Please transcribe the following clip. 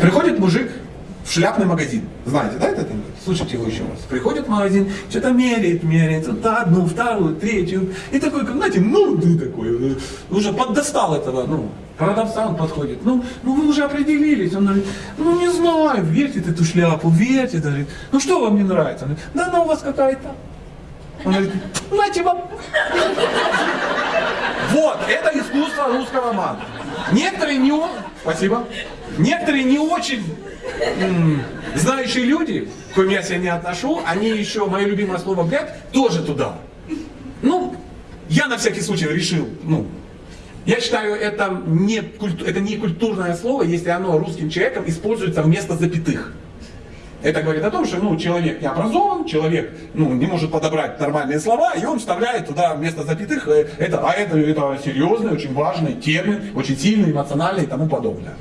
Приходит мужик в шляпный магазин. Знаете, да, анекдот? Слушайте его еще раз. Приходит в магазин, что-то меряет, меряет, вот одну, вторую, третью. И такой, как, знаете, ну ты такой, уже поддостал этого, ну, продавца он подходит. Ну, ну вы уже определились. Он говорит, ну не знаю, верьте в эту шляпу, верьте. Говорит, ну что вам не нравится? Он говорит, да она у вас какая-то. Он говорит, нате вам. Искусство русского мата. Некоторые не Спасибо. Некоторые не очень знающие люди, к коим я себя не отношу, они еще, мое любимое слово «блядь», тоже туда. Ну, я на всякий случай решил, ну, я считаю, это не, культу- это не культурное слово, если оно русским человеком используется вместо запятых. Это говорит о том, что ну, человек не образован, человек ну, не может подобрать нормальные слова, и он вставляет туда вместо запятых, э, это, а это, это серьезный, очень важный термин, очень сильный, эмоциональный и тому подобное.